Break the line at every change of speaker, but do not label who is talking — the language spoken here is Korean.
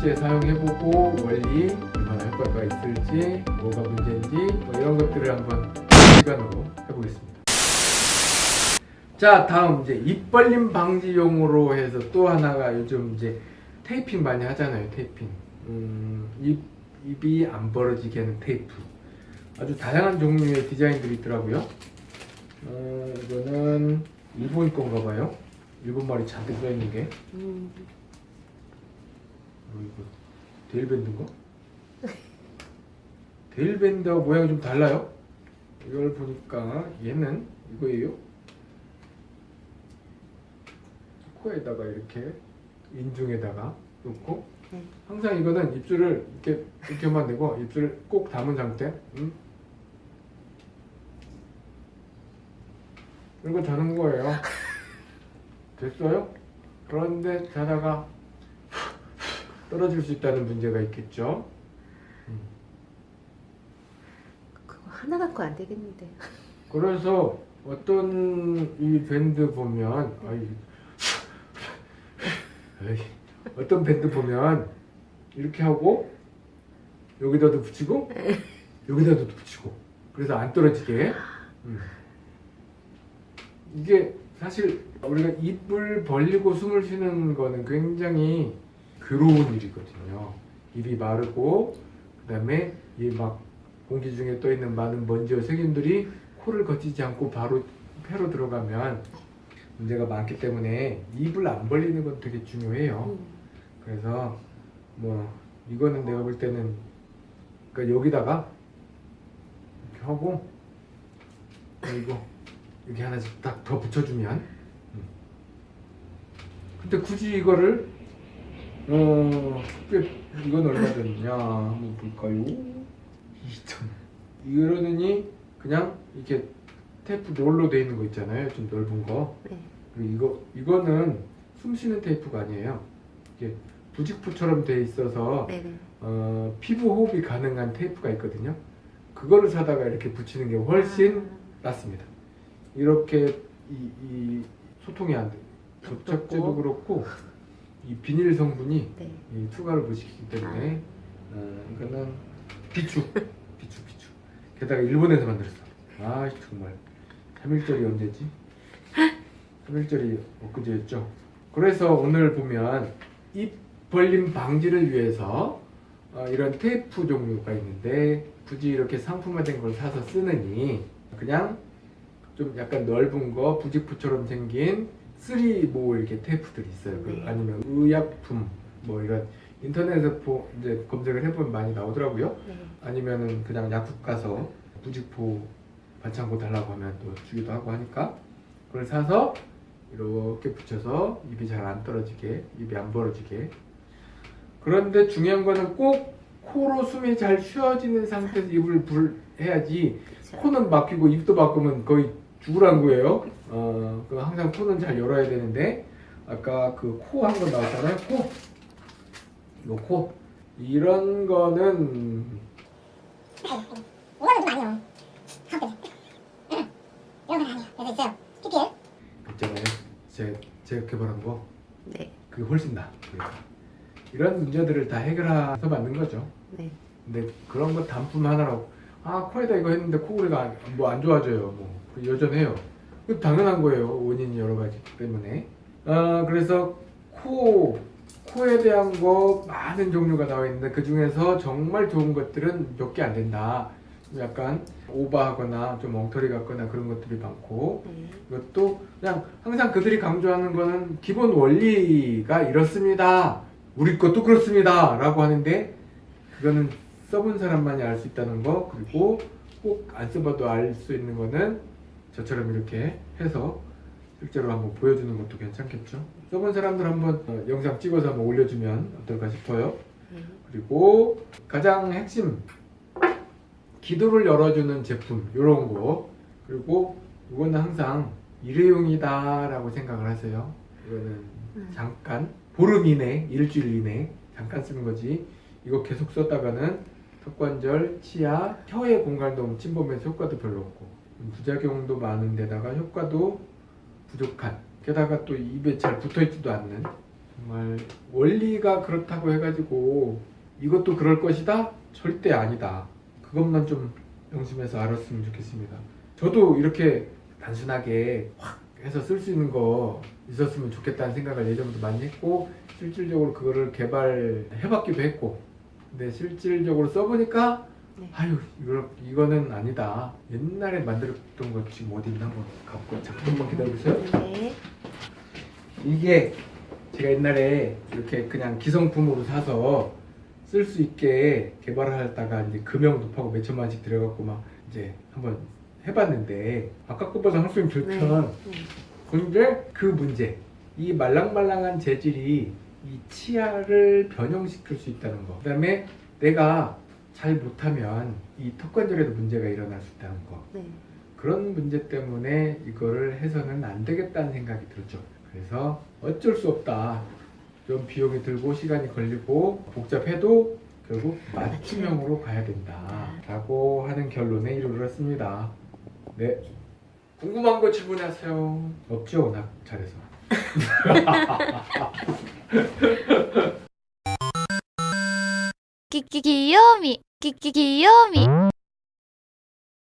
실제 사용해보고 원리 얼마나 효과가 있을지 뭐가 문제인지 뭐 이런 것들을 한번 시간으로 해보겠습니다. 자 다음 이제 입 벌림 방지용으로 해서 또 하나가 요즘 이제 테이핑 많이 하잖아요 테이핑. 음, 입, 입이 안 벌어지게 하는 테이프. 아주 다양한 종류의 디자인들이 있더라고요. 어, 이거는 일본 건가 봐요. 일본 말이 잔뜩 써있는 게.
음,
어, 이거 데일밴드인가? 데일밴드 모양이 좀 달라요 이걸 보니까 얘는 이거예요 코에다가 이렇게 인중에다가 놓고
네.
항상 이거는 입술을 이렇게 이렇게만 대고 입술을 꼭 담은 상태 음? 이거 자는 거예요 됐어요? 그런데 자다가 떨어질 수 있다는 문제가 있겠죠
그거 하나 갖고 안 되겠는데.
그래서 어떤 이 밴드 보면 아이, 아이, 어떤 밴드 보면 이렇게 하고 여기다도 붙이고 여기다도 붙이고 그래서 안 떨어지게 음. 이게 사실 우리가 입을 벌리고 숨을 쉬는 거는 굉장히 괴로운 일이거든요 입이 마르고 그 다음에 이 막 공기 중에 떠 있는 많은 먼지와 세균들이 코를 거치지 않고 바로 폐로 들어가면 문제가 많기 때문에 입을 안 벌리는 건 되게 중요해요.
음,
그래서 뭐 이거는 내가 볼 때는 그러니까 여기다가 이렇게 하고 그리고 여기 하나씩 딱 더 붙여주면 음. 근데 굳이 이거를 어 꽤- 이건 얼마 됐냐 한번 볼까요? 2천 이러느니 그냥 이렇게 테이프 롤로 돼 있는 거 있잖아요 좀 넓은 거
네.
그리고 이거 이거는 숨 쉬는 테이프가 아니에요. 이게 부직포처럼 돼 있어서
네 네.
어, 피부 호흡이 가능한 테이프가 있거든요. 그거를 사다가 이렇게 붙이는 게 훨씬 낫습니다. 이렇게 이, 이 소통이 안 돼. 접착제도 그렇고 이 비닐 성분이
네.
이 투과를 못 시키기 때문에 어, 이거는 비축, 비축, 비축. 게다가 일본에서 만들었어. 아 정말 3일절이 언제지? 3일절이 엊그제였죠. 그래서 오늘 보면 입 벌림 방지를 위해서 어, 이런 테이프 종류가 있는데 굳이 이렇게 상품화된 걸 사서 쓰느니 그냥 좀 약간 넓은 거 부직포처럼 생긴 3모 이렇게 테이프들이 있어요. 그
네.
아니면 의약품 뭐 이런 인터넷에 보, 이제 검색을 해보면 많이 나오더라고요.
네.
아니면은 그냥 약국 가서 부직포 반창고 달라고 하면 또 주기도 하고 하니까 그걸 사서 이렇게 붙여서 입이 잘 안 떨어지게 입이 안 벌어지게 그런데 중요한 거는 꼭 코로 숨이 잘 쉬어지는 상태에서 입을 불 해야지
그렇죠.
코는 막히고 입도 막으면 거의 죽으란 거예요 어, 그 항상 코는 잘 열어야 되는데 아까 그 코 한 번 나왔잖아요 코 이거 코 이런 거는
이거는 좀 아니에요. 가운데. 응. 이런 건 아니에요. 그래서 있어요. PPL.
있잖아요 제, 제가 개발한 거
네.
그게 훨씬 그래서. 이런 문제들을 다 해결해서 만든 거죠
네.
근데 그런 거 단품 하나라고 아 코에다 이거 했는데 코골이가 뭐 안 좋아져요 뭐 여전해요 그 당연한 거예요 원인이 여러 가지 때문에 아 그래서 코 코에 대한 거 많은 종류가 나와 있는데 그 중에서 정말 좋은 것들은 몇 개 안 된다 약간 오버하거나 좀 엉터리 같거나 그런 것들이 많고
네.
이것도 그냥 항상 그들이 강조하는 거는 기본 원리가 이렇습니다. 우리 것도 그렇습니다. 라고 하는데 그거는 써본 사람만이 알 수 있다는 거 그리고 꼭 안 써봐도 알 수 있는 거는 저처럼 이렇게 해서 실제로 한번 보여주는 것도 괜찮겠죠. 써본 사람들 한번 어, 영상 찍어서 한번 올려주면 어떨까 싶어요.
네.
그리고 가장 핵심 기도를 열어주는 제품 이런 거 그리고 이거는 항상 일회용이다 라고 생각을 하세요 이거는
음.
잠깐 보름 이내 일주일 이내 잠깐 쓰는 거지 이거 계속 썼다가는 턱관절, 치아, 혀의 공간도 침범해서 효과도 별로 없고 부작용도 많은 데다가 효과도 부족한 게다가 또 입에 잘 붙어있지도 않는 정말 원리가 그렇다고 해가지고 이것도 그럴 것이다? 절대 아니다. 그것만 좀 명심해서 알았으면 좋겠습니다. 저도 이렇게 단순하게 확 해서 쓸 수 있는 거 있었으면 좋겠다는 생각을 예전부터 많이 했고 실질적으로 그거를 개발해 봤기도 했고 근데 실질적으로 써보니까
네.
아유 이거, 이거는 아니다 옛날에 만들었던 거 지금 어디 있나 한번 갖고 잠깐만 기다려주세요
네.
이게 제가 옛날에 이렇게 그냥 기성품으로 사서 쓸 수 있게 개발을 하다가 이제 금형 높하고 몇 천만씩 들여갖고 막 이제 한번 해봤는데 아까 것보다 훨씬 좋죠
네. 네.
근데 그 문제 이 말랑말랑한 재질이 이 치아를 변형시킬 수 있다는 거 그 다음에 내가 잘 못하면 이 턱관절에도 문제가 일어날 수 있다는 거
네.
그런 문제 때문에 이거를 해서는 안 되겠다는 생각이 들었죠. 그래서 어쩔 수 없다. 좀 비용이 들고 시간이 걸리고 복잡해도 결국 맞춤형으로 가야 된다. 라고 하는 결론에 이르렀습니다. 네. 궁금한 거 질문하세요. 없죠? 나 잘해서.
기기 귀요미